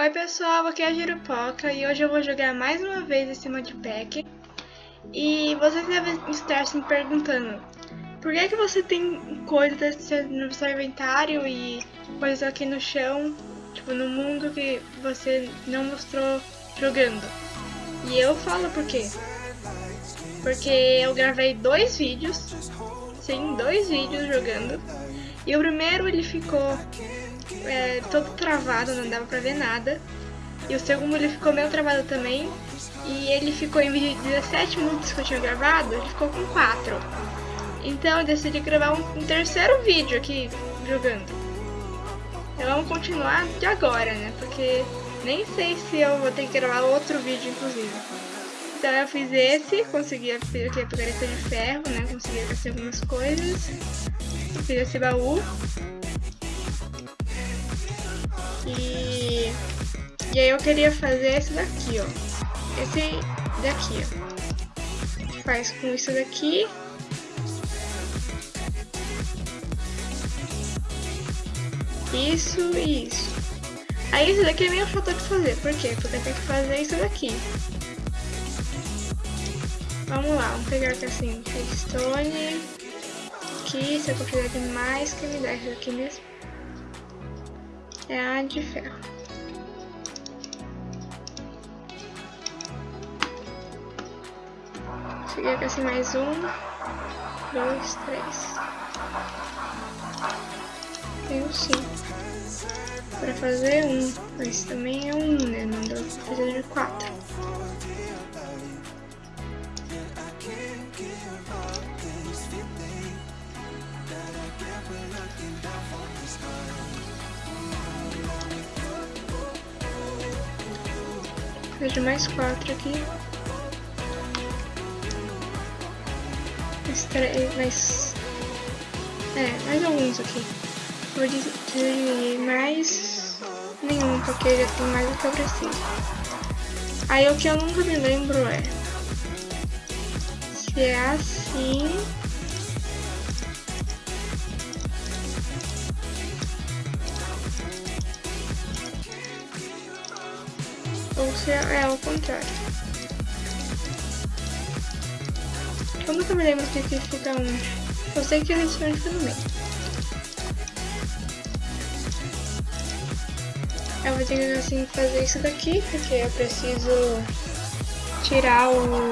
Oi pessoal, aqui é a Girupoca e hoje eu vou jogar mais uma vez esse modpack. E vocês devem estar se perguntando Por que, que você tem coisas no seu inventário e coisas aqui no chão Tipo, no mundo que você não mostrou jogando? E eu falo por quê? Porque eu gravei dois vídeos Sim, dois vídeos jogando E o primeiro ele ficou é, todo travado, não dava pra ver nada. E o segundo ele ficou meio travado também. E ele ficou em 17 minutos que eu tinha gravado, ele ficou com 4. Então eu decidi gravar um, um terceiro vídeo aqui jogando. Então vamos continuar de agora, né? Porque nem sei se eu vou ter que gravar outro vídeo, inclusive. Então eu fiz esse, consegui aqui a picareta de ferro, né? Consegui fazer algumas coisas. Fiz esse baú. E, e aí eu queria fazer esse daqui, ó. Esse daqui, ó. Faz com isso daqui. Isso e isso. Aí isso daqui é meio chato de fazer. Por quê? Porque tem que fazer isso daqui. Vamos lá, vamos pegar aqui assim, redstone. Aqui, se eu fizer demais, que me dá isso aqui mesmo é a de ferro. Cheguei aqui assim mais um, dois, três. Tenho cinco. Para fazer um, mas também é um, né? Não deu pra fazer de quatro. Vejo mais quatro aqui. Mais três, mais... É, mais alguns aqui. Vou dizer mais nenhum, porque já tem mais do que eu preciso. Aí o que eu nunca me lembro é... Se é assim... ou se é ao contrário. Eu nunca me lembro que aqui fica onde. Eu sei que eles ficam no meio. Eu vou ter que assim fazer isso daqui, porque eu preciso tirar o,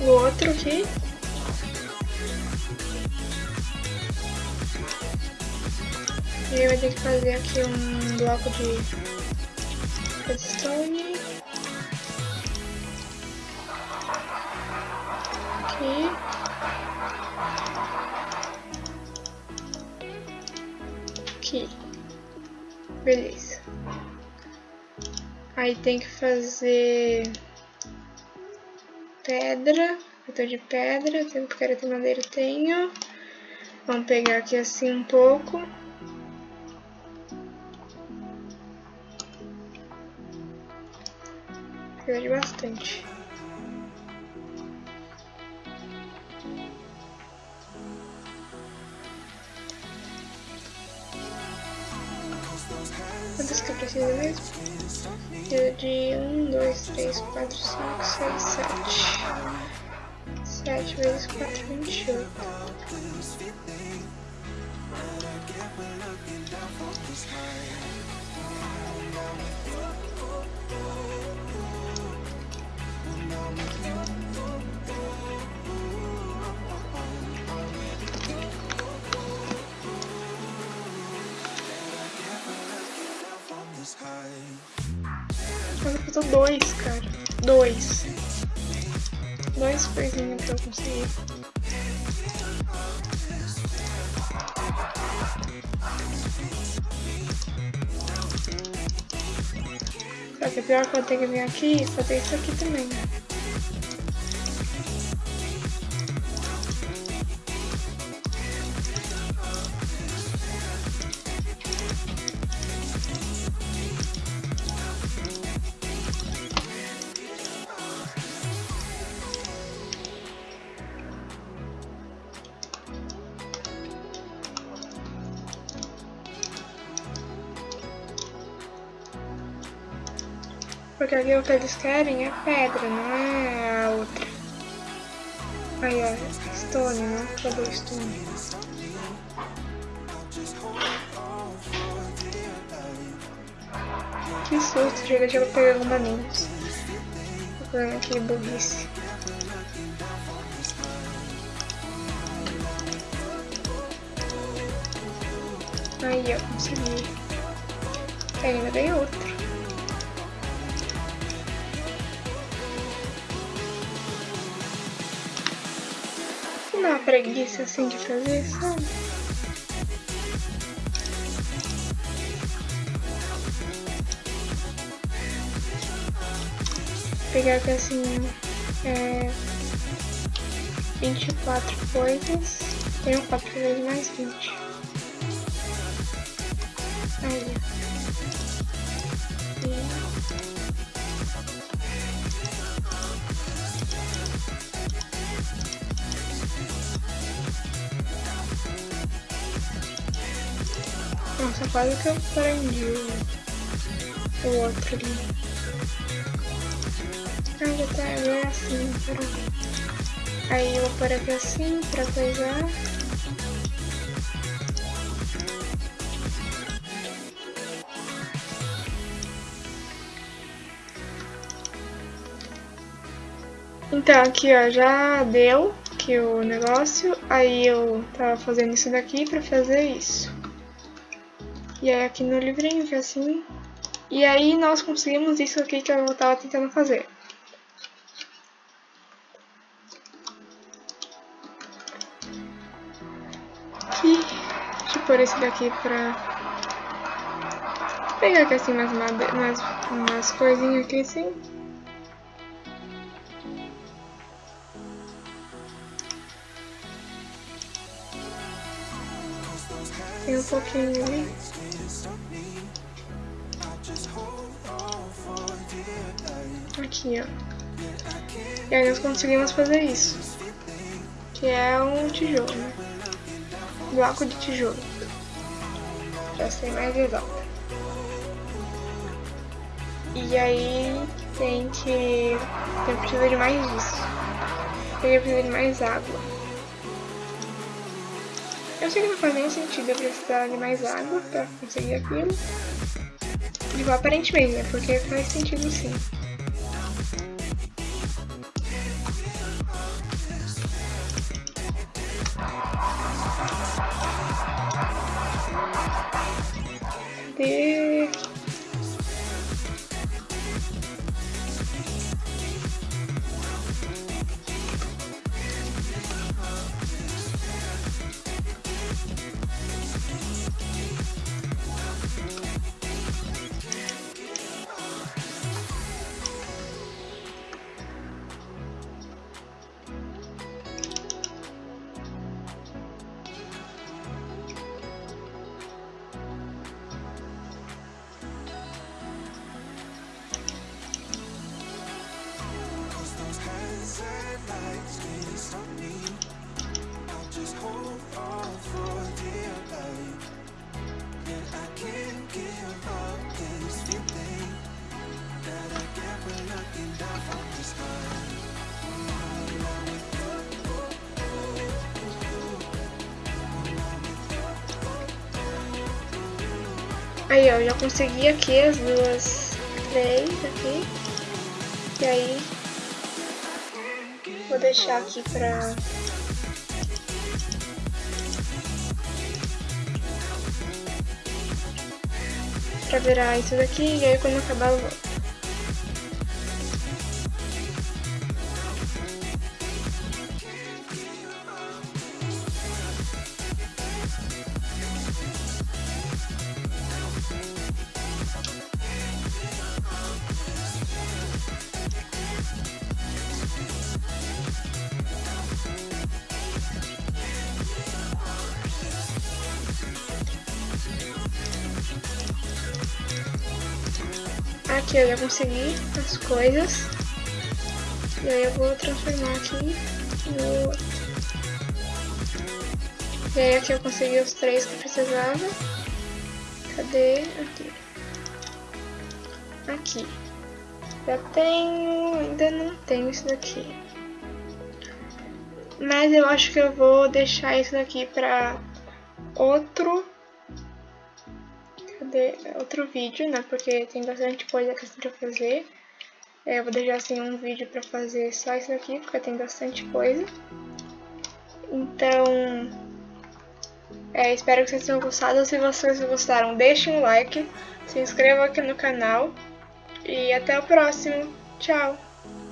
o outro aqui. E vou ter que fazer aqui um bloco de redstone. Aqui. Aqui. Beleza. Aí tem que fazer pedra. Eu tô de pedra, tenho que ter madeira, tenho. Vamos pegar aqui assim um pouco. Perde bastante. Quantas que eu preciso mesmo? Preciso de 1, 2, 3, 4, 5, 6, 7. 7 vezes 4, 28. Mas faltou dois, cara. Dois. Dois coisinhas pra eu conseguir. Só que é pior que eu tenho que vir aqui e fazer isso aqui também, né? Porque aqui o que eles querem é pedra, não é a outra. Aí, ó, stone, não? O stone? Que susto, chega de eu pegar alguma menos. Tô aqui, burrice. Aí, ó, consegui. Ainda tem outro. Dá preguiça assim de fazer, sabe? pegar aqui assim é, 24 coisas. Tenho 4 vezes mais 20. Aí. Nossa, quase que eu prendi o, outro ali. Ah, já tá, é assim, peraí. Aí eu vou pôr aqui assim pra coisar. Então aqui ó, já deu aqui o negócio, aí eu tava fazendo isso daqui pra fazer isso. E aí aqui no livrinho assim, e aí nós conseguimos isso aqui que eu tava tentando fazer. aqui. Deixa eu pôr esse daqui pra pegar aqui assim umas, umas, umas coisinhas aqui assim. Tem um pouquinho ali. Aqui, ó. E aí nós conseguimos fazer isso. Que é um tijolo, né? bloco de tijolo. Já sei mais exato. E aí tem que. Tem precisa de mais disso. Tem precisa de mais água. Eu sei que não faz nenhum sentido eu precisar de mais água pra conseguir aquilo. Digo, aparentemente, né? Porque faz sentido sim. Aí, ó, já consegui aqui as duas, três aqui. E aí, vou deixar aqui pra... Pra virar isso daqui, e aí quando acabar eu volto. Aqui eu já consegui as coisas. E aí eu vou transformar aqui no. E aí aqui eu consegui os três que precisava. Cadê? Aqui. Aqui. Já tenho, ainda não tenho isso daqui. Mas eu acho que eu vou deixar isso daqui pra outro Outro vídeo, né? Porque tem bastante coisa que eu fazer. É, eu vou deixar assim um vídeo pra fazer só isso daqui, porque tem bastante coisa. Então, é, espero que vocês tenham gostado. Se vocês gostaram, deixem um like, se inscrevam aqui no canal e até o próximo. Tchau!